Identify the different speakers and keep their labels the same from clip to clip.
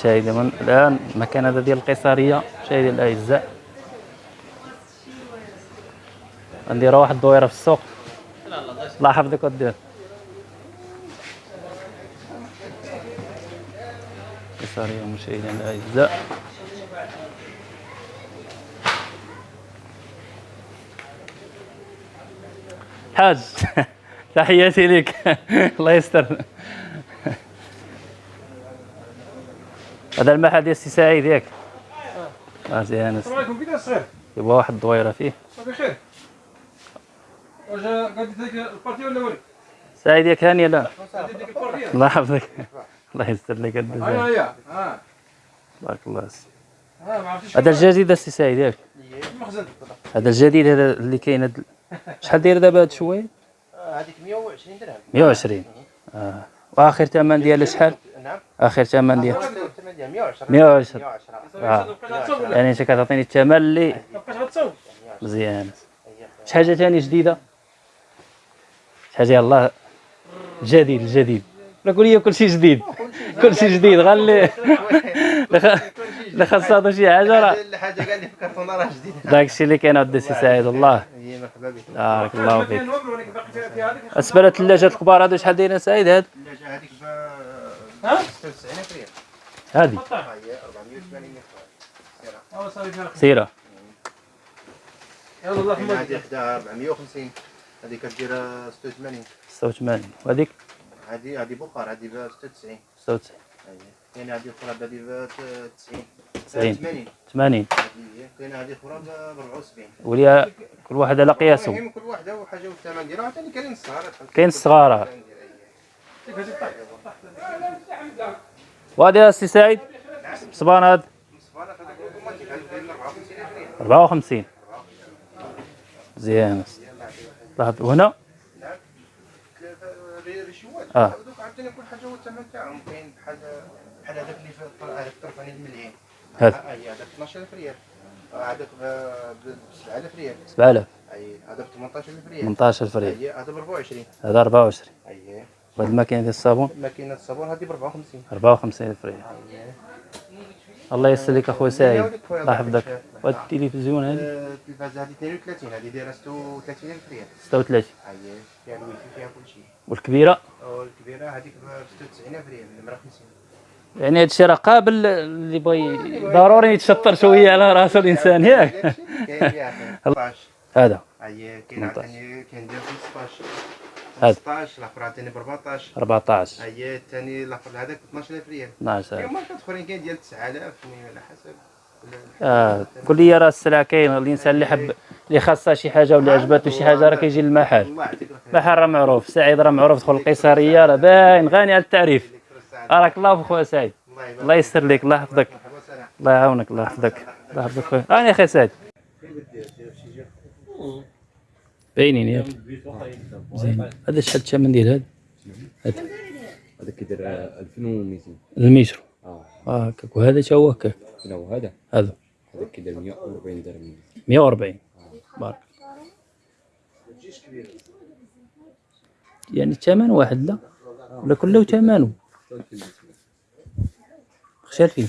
Speaker 1: مشاهدي من الآن المكان هذا ديال القيصرية مشاهدي الاعزاء غنديروا واحد الدويرة في السوق. الله يحفظك ودير قيصرية مشاهدينا الاعزاء حاج تحياتي لك. الله يستر. هذا المحل ديال السي سعيد ياك مزيان
Speaker 2: السلام عليكم كيفاش الصغير؟
Speaker 1: يبغى واحد الدويرة فيه.
Speaker 2: صافي خير. واش غادي ديك البارتي ولا ولي؟
Speaker 1: سعيد ياك هاني لا
Speaker 2: البارتي.
Speaker 1: الله يحفظك. الله يستر لك
Speaker 2: هي ها
Speaker 1: بارك الله فيك.
Speaker 2: عرفتيش
Speaker 1: هذا الجديد السي سعيد ياك هذا الجديد هذا اللي كاين شحال داير دابا هاد شوية
Speaker 3: هذيك 120 درهم.
Speaker 1: 120 آه. وآخر ثمن ديالها شحال؟
Speaker 3: نعم.
Speaker 1: آخر ثمن ديال
Speaker 3: 110
Speaker 1: 110
Speaker 2: صافي
Speaker 1: آه.
Speaker 2: بقيت غتصوب ولا
Speaker 1: يعني انت كتعطيني الثمن اللي مزيان شي حاجة ثاني جديده شي حاجة يلاه جديد الجديد لا قول لي كلشي جديد كلشي جديد غير اللي اللي خاص تعطي شي حاجة راه
Speaker 3: الحاجة كاع اللي في الكرتونه راه جديده
Speaker 1: داكشي اللي كاين عند السي سعيد الله
Speaker 3: مرحبا بك
Speaker 1: بارك الله فيك بالنسبة للثلاجات الكبار هادو شحال دايرين سعيد هاد
Speaker 3: الثلاجه هذيك ب
Speaker 2: ها؟
Speaker 3: 96 ريال
Speaker 1: هادي
Speaker 2: قطع
Speaker 3: ها هي 480
Speaker 2: صافي فيها الخير.
Speaker 1: سيرة.
Speaker 2: يلا الله
Speaker 3: كاين
Speaker 2: يحفظك
Speaker 3: هذه حداها 450 هذه كدير 86
Speaker 1: 86 وهذيك؟
Speaker 3: هذه هذه بخار هذه ب 96
Speaker 1: 96
Speaker 3: كاين هذه أخرى هذه ب 90
Speaker 1: 90.
Speaker 3: 80
Speaker 1: 80
Speaker 3: هذه هي كاين هذه أخرى ب 74
Speaker 1: وليا كل واحد على قياسه
Speaker 3: المهم كل واحدة وحاجة والثمن ديالها عاوتاني كاينين الصغار
Speaker 1: كاين الصغار وهذا السي سعيد. صبان هاد 54 مزيان لاحظ وهنا.
Speaker 3: دوك عاوتاني كل حاجة والثمن تاعهم كاين بحال بحال هذاك اللي في
Speaker 1: هذا
Speaker 3: هذاك 12000 ريال. هذاك ب 7000 ريال.
Speaker 1: 7000
Speaker 3: أي هذا ب 18000 ريال
Speaker 1: 18000 ريال
Speaker 3: هذا ب 24
Speaker 1: هذا 24
Speaker 3: أي.
Speaker 1: وهاد الماكينه ديال الصابون؟
Speaker 3: ماكينه الصابون هذه ب 54
Speaker 1: 54000 ريال. الله يسر لك اخويا سعيد. الله يحفظك. وهاد التلفزيون هادي
Speaker 3: التلفازه هذه 32 هذه دايرة 36000 ريال.
Speaker 1: 36
Speaker 3: هي فيها الويفي فيها كل شيء.
Speaker 1: والكبيرة؟
Speaker 3: والكبيره هذيك ب 96000 ريال نمره 50
Speaker 1: يعني هادشي راه قابل اللي بغى ضروري يتشطر شوية على راسه الإنسان ياك.
Speaker 3: كاين فيها 15
Speaker 1: هذا.
Speaker 3: هي كاين
Speaker 1: 18.
Speaker 3: عاوتاني كاين ديال 15
Speaker 1: هذا.
Speaker 3: 16 الآخر عاوتاني ب 14
Speaker 1: 14
Speaker 3: هي الثاني الآخر هذاك ب 12000 ريال
Speaker 1: 12
Speaker 3: كاين ماركات أخرين كاين ديال 9000 المهم على حسب.
Speaker 1: آه كل لي راه السلعة كاين الانسان اللي حب اللي خاصها شي حاجة ولا عجبته شي حاجة راه كيجي للمحل. المحل راه معروف سعيد راه معروف دخل القيصرية راه باين غني على التعريف. راك الله في خويا سعيد.
Speaker 3: الله
Speaker 1: يستر لك الله يحفظك. الله يعاونك الله يحفظك. الله يحفظك خويا. راني أخي سعيد. باينين ياك زين. هذا شحال الثمن ديال هذا؟ هذا
Speaker 4: هذا كيدير 2200
Speaker 1: المتر
Speaker 4: آه.
Speaker 1: آه هكاك. وهذا تا هو هكاك؟
Speaker 4: لا وهذا.
Speaker 1: هذا.
Speaker 4: هذا كيدير 140 درهم.
Speaker 1: 140 بارك. يعني الثمن واحد لا؟ ولا كله ثمنه؟ خشى فيه.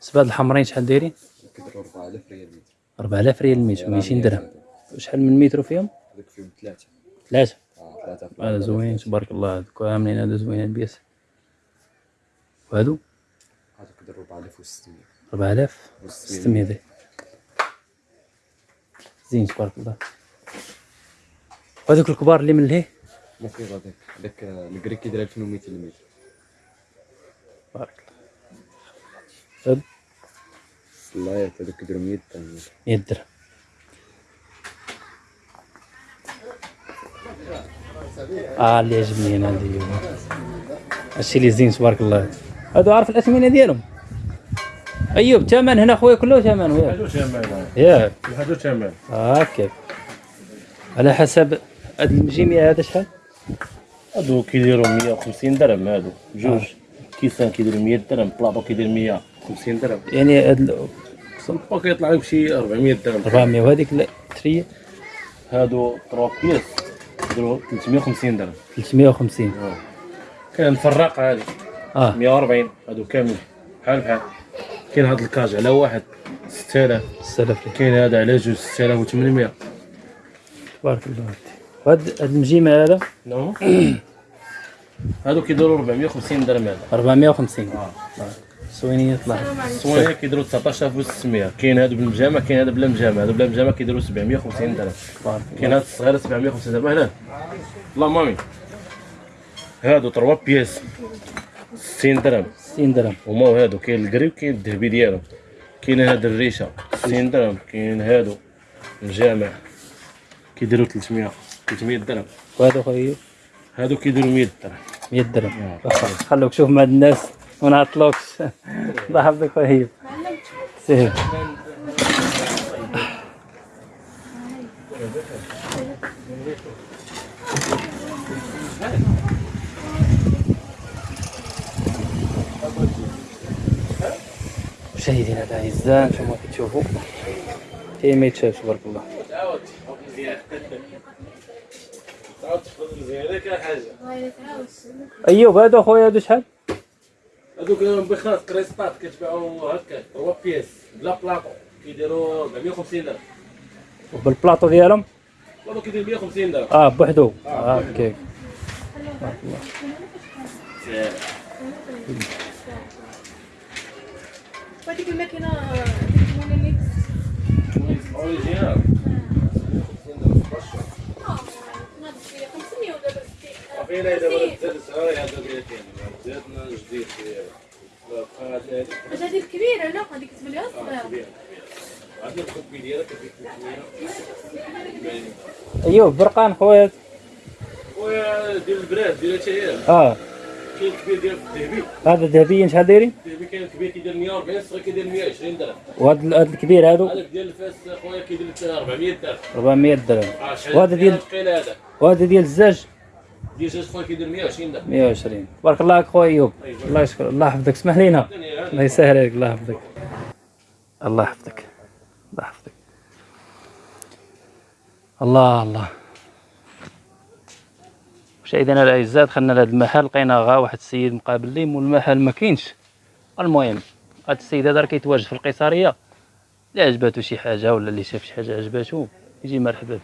Speaker 1: سباد الحمرين شحال دايرين؟
Speaker 4: كيدير 4000 ريال متر.
Speaker 1: 4000 ريال المتر 200 درهم. وشحال من متر فيهم؟
Speaker 4: هذاك فيهم ثلاثة.
Speaker 1: ثلاثة.
Speaker 4: آه ثلاثة في
Speaker 1: هذا زوين تبارك الله. هذوك عاملين هذا زوين pièces وهذو
Speaker 4: هذا كيدير 4600
Speaker 1: 4600 داير زين تبارك الله. وهذوك الكبار اللي من لهيه
Speaker 4: ما فيه هذاك هذاك الكري كيدير 2200 المتر.
Speaker 1: بارك الله.
Speaker 4: الصلايات هذوك كيديروا 100 درهم.
Speaker 1: 100 درهم. آه اللي عجبني أنا هذه هو هادشي اللي زين تبارك الله. هادو عارف الأثمنة ديالهم؟ أيوب الثمن هنا خويا كله ثمن ياك
Speaker 2: هادو ثمن
Speaker 1: ياك.
Speaker 2: هادو ثمن
Speaker 1: هكاك على حسب هاد المجيميع هذا شحال؟
Speaker 5: هادو كيديروا 150 درهم هادو. جوج. كيسان كيديروا 100 درهم بلاطو كيدير 150 درهم.
Speaker 1: يعني هاد ال-
Speaker 5: الباكو كيطلع لك شي 400 درهم.
Speaker 1: 400 وهذيك التريه
Speaker 5: هادو 3 pièces كيديروا 350 درهم.
Speaker 1: 350
Speaker 5: كاين الفراق هادي
Speaker 1: آه.
Speaker 5: 140 هادو كامل بحال بحال. كاين هاد الكاج على واحد 6000
Speaker 1: السلف لك
Speaker 5: كاين هذا على جوج 6800
Speaker 1: تبارك الله وهاد هاد المجيمة هذا؟
Speaker 5: non هادو كيديروا 450 درهم هذا.
Speaker 1: 450
Speaker 5: آه.
Speaker 1: سوينية طلع
Speaker 5: الصواني كيديروا 19600 كاين هادو بالمجامع كاين هذا بلا مجامع هادو بلا مجامع كيديروا 750 درهم. كاين هاد الصغيرة 750 درهم هنا لا مامي. هادو 3 بياس. 60 درهم.
Speaker 1: 60 درهم.
Speaker 5: هما هادو كاين الكري وكاين الذهبي ديالهم. كاين هاد الريشة. 60 درهم. كاين هادو. الجامع. كيديروا 300 300 درهم.
Speaker 1: وهذا خويا؟
Speaker 5: هادو كيديروا 100 درهم.
Speaker 1: 100 درهم. واخا خلوك شوف مع الناس وما نعطلوكش الله يحفظك خويا. سير مشاهدينا الاعزاء أنتم كتشوفوا كاين ما يتشافش تبارك الله. ايوب هذا خويا هذا شحال؟
Speaker 5: هادوك بخاص كريستات كتباعوا هكا 3 pièces بلا بلاطو كيديروا 450 درهم.
Speaker 1: بالبلاطو ديالهم؟
Speaker 5: هادو كيدير 150 درهم.
Speaker 1: آه بوحدو. آه هكاك
Speaker 6: وهذيك الماكينة ديك ال
Speaker 5: Moulinex
Speaker 6: original ناضت فيها 500 ودابا 60
Speaker 5: فينا دابا تزاد الصغير هذا ديال زادنا جديد
Speaker 6: واش هذه الكبيرة لا هذيك تبان لها صغيرة
Speaker 5: عندنا الكوبي ديالك كيفيك 300
Speaker 1: ايوب برقان خويا.
Speaker 5: ديال البراد ديال هي
Speaker 1: آه.
Speaker 5: كاين الكبير ديال الذهبي.
Speaker 1: هذا ذهبيا شحال دايرين؟
Speaker 5: الذهبي كاين الكبير كيدير 140 الصغير كيدير 120 درهم.
Speaker 1: وهذا هذا الكبير هذا
Speaker 5: هذاك ديال الفاس خويا كيدير 400 درهم.
Speaker 1: 400 درهم.
Speaker 5: آه،
Speaker 1: وهذا ديال
Speaker 5: هذا؟
Speaker 1: وهذا ديال الزاج
Speaker 5: ديال جوج خويا كيدير 120 درهم.
Speaker 1: 120 بارك الله عليك خويا أيوب. الله يشكر الله يحفظك. اسمح لينا. الله يسهل عليك. الله يحفظك. الله يحفظك. الله يحفظك. الله الله. مشاهدينا الاعزاء دخلنا لهذا المحل لقينا غا واحد السيد مقابل لي مول المحل ما كاينش. المهم هذا السيد هذا راه كيتواجد في القيصريه اللي عجباتو شي حاجة ولا اللي شاف شي حاجة عجباتو يجي مرحبا به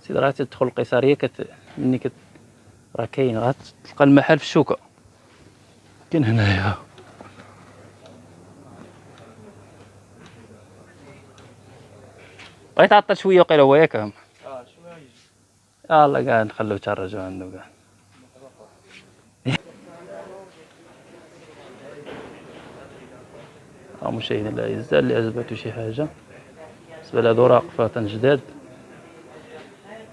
Speaker 1: سيد راه تدخل القيصريه كت مني كت راه كاين راه تلقى المحل في الشوكة. كاين هنايا. بغيت تعطل شوية وقيله هو ياك يلا قاعد نخلو ترجعوا عنده قاعد. مشاهدينا الاعزاء اللي عجباتو شي حاجة. بالنسبة لهادو راقفات جداد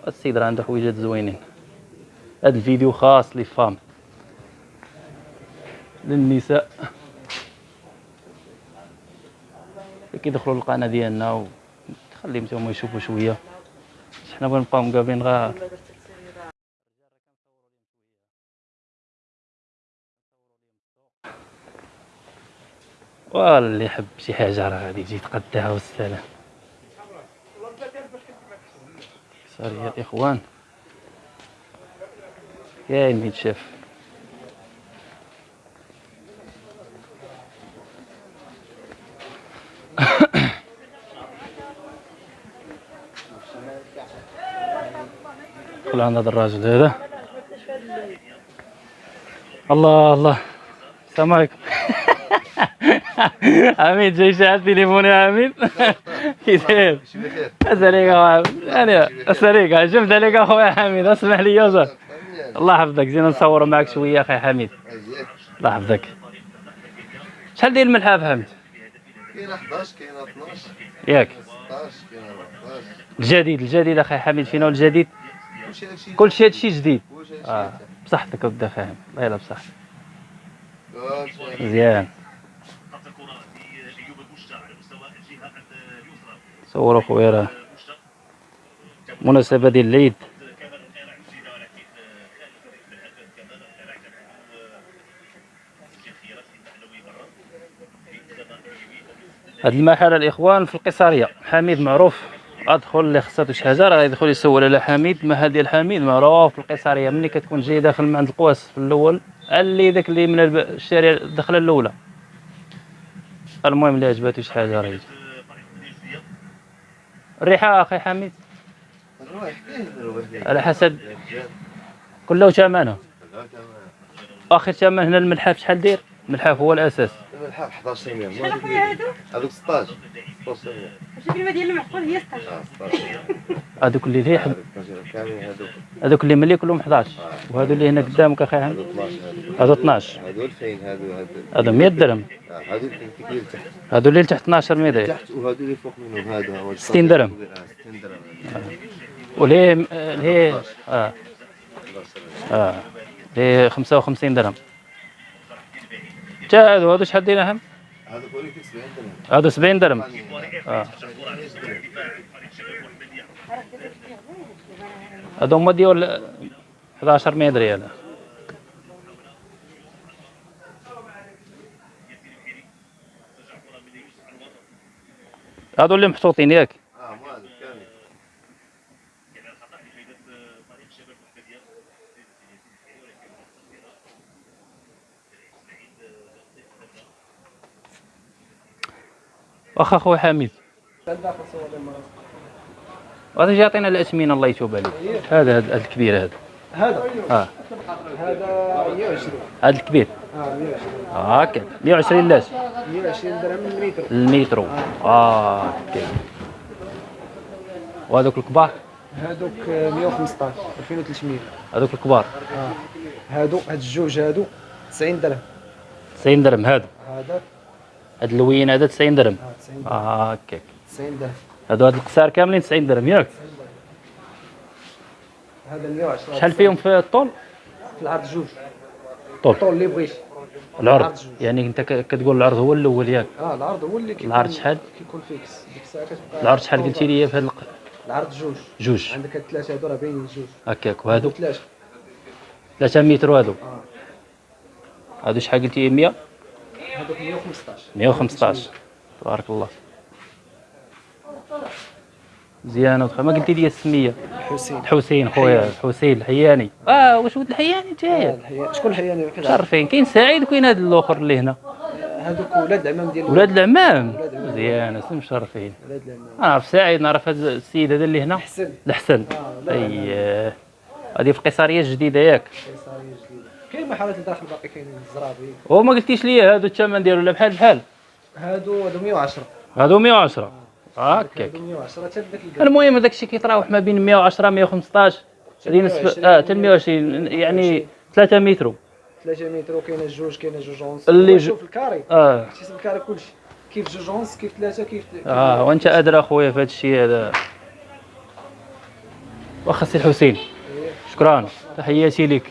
Speaker 1: السيد راه عنده حويجات زوينين. هاد الفيديو خاص لي فام للنساء كيدخلوا للقناة ديالنا وتخليهم حتى هما يشوفوا شوية. حنا بغينا نبقاو مقابلين غا واللي يحب شي حاجة راه غادي يجي يتقداها والسلام سوري يا الاخوان كاين ميت شاف دخل عند هذا الراجل هذا؟ الله الله. السلام عليكم. عميد جاي شاعل تليفوني يا عميد كي داير؟ اساليك اخويا يعني اساليك عجبت عليك أخويا حميد؟ اسمح لي يا الله يحفظك. زينا نصور معك شوية أخي حميد. الله يحفظك. شحال داير الملحه حميد؟
Speaker 3: كاين 11 كاين 12
Speaker 1: ياك.
Speaker 3: 16 كاين 14
Speaker 1: الجديد الجديد أخي حميد. فينا الجديد؟
Speaker 3: كلشي هادشي
Speaker 1: جديد. آه بصحتك ودا فاهم يلا بصحتك. مزيان. صوروا خويا راه مناسبة ديال العيد هاد المحل الإخوان في القيصرية حميد معروف. أدخل اللي خصها شي حاجة راه يدخل يسول على حميد ما هذه الحميد؟ معروف في القيصريه ملي كتكون جاي داخل من عند القواس في الأول اللي داك اللي من الشارع الدخله الأولى. المهم اللي عجباتو شي حاجة راه الريحه أخي حميد. على حسب. كله ثمنه اخر ثمن هنا الملحف شحال داير؟ الملحف هو الأساس.
Speaker 7: الحال 11 مليون
Speaker 6: شحال اخويا هادو؟
Speaker 7: هذوك 16 16 مليون
Speaker 6: شوف الكلمة ديال المعقول هي 16
Speaker 7: آه 16 مليون
Speaker 1: هذوك اللي ليه
Speaker 7: هذوك كاملين هذوك
Speaker 1: اللي ملي كلهم 11 وهذو اللي هنا قدامك أخي
Speaker 7: هذوك 12
Speaker 1: هذو 12
Speaker 7: هذو 2000 هذو هذو
Speaker 1: هذو 100 درهم.
Speaker 7: آه، هذو كثير تحت.
Speaker 1: هذو اللي تحت 12 متر
Speaker 7: تحت وهذو اللي فوق منهم هذا هو
Speaker 1: 60 درهم.
Speaker 7: آه، 60 درهم.
Speaker 1: وليه ليه آه آه. ليه 55 درهم. جا هذو هذو شحال ديناهم
Speaker 7: هذا بوليك 70 درهم
Speaker 1: هذو 70 درهم آه هذو هما ديال 11 100 ريال. هذو اللي محطوطين ياك
Speaker 7: آه مو هذا كامل
Speaker 1: واخا خويا حميد. هذا جا يعطينا الاثمنه الله يتوب عليه هذا هذا الكبير هذا.
Speaker 8: هذا؟
Speaker 1: آه.
Speaker 8: هذا 120
Speaker 1: هذا الكبير.
Speaker 8: آه 120
Speaker 1: هاكا 120 لاش
Speaker 8: 120 درهم المتر.
Speaker 1: المترو آه هاكا وهذوك الكبار؟
Speaker 8: هذوك 115 2300
Speaker 1: هذوك الكبار.
Speaker 8: آه. هادو هاد الجوج هادو 90 درهم.
Speaker 1: 90 درهم هذا
Speaker 8: هذا.
Speaker 1: هذا اللوين هذا 90 درهم.
Speaker 8: آه 90 درهم
Speaker 1: هكاك
Speaker 8: 90 درهم.
Speaker 1: هادو هاد القصار كاملين 90 درهم. ياك.
Speaker 8: هذا 110
Speaker 1: شحال فيهم في الطول؟
Speaker 8: في العرض جوج.
Speaker 1: طول.
Speaker 8: الطول اللي بغيتي
Speaker 1: العرض. يعني انت كتقول العرض هو الأول ياك.
Speaker 8: آه العرض هو اللي كيكون
Speaker 1: العرض شحال؟
Speaker 8: كيكون fixe. ديك الساعة كتبقى
Speaker 1: العرض شحال قلتي لي في هاد
Speaker 8: العرض جوج.
Speaker 1: جوج.
Speaker 8: عندك هاد الثلاثة هادو راه باينين جوج.
Speaker 1: هكاك وهادو.
Speaker 8: ثلاثة
Speaker 1: 3 متر وهادو.
Speaker 8: آه.
Speaker 1: هادو شحال قلتي 100
Speaker 8: هادوك 115
Speaker 1: 115 تبارك الله. مزيانه وخا ما قلتي لي السمية.
Speaker 8: حسين.
Speaker 1: الحسين خويا الحسين الحياني. آه واش ولد الحياني؟ انت
Speaker 8: آه، الحياة. شكون الحياني؟
Speaker 1: عارفين كاين سعيد وكاين هذا الآخر اللي هنا.
Speaker 8: هادوك ولاد العمام ديال
Speaker 1: ولاد العمام. مزيان اسم مشرفين
Speaker 8: ولاد العمام.
Speaker 1: نعرف سعيد نعرف هذا السيد هذا اللي هنا؟
Speaker 8: حسن
Speaker 1: الحسن.
Speaker 8: آه، لا، لا، لا.
Speaker 1: اي هذه في القيصريه الجديدة ياك.
Speaker 8: كاين محلات الداخل باقي كاينين الزرابي
Speaker 1: وما قلتيش لي هادو الثمن ديالو لا بحال بحال.
Speaker 8: هادو هادو 110
Speaker 1: هادو 110 هكاك
Speaker 8: هادو 110 حتى
Speaker 1: المهم هذاك الشيء كيتراوح ما بين 110 115 هذه نسبه آه حتى 120 يعني 3 متر.
Speaker 8: 3 متر وكاينة جوج كاينة جوج ونص
Speaker 1: اللي
Speaker 8: شوف ال
Speaker 1: carré. آه.
Speaker 8: حسب ال carré كلشي. كيف جوج ونص كيف ثلاثة كيف
Speaker 1: آه وأنت أدرى أخويا في هذا الشيء هذا. واخا سي الحسين.
Speaker 8: إيه.
Speaker 1: شكرا. تحياتي لك.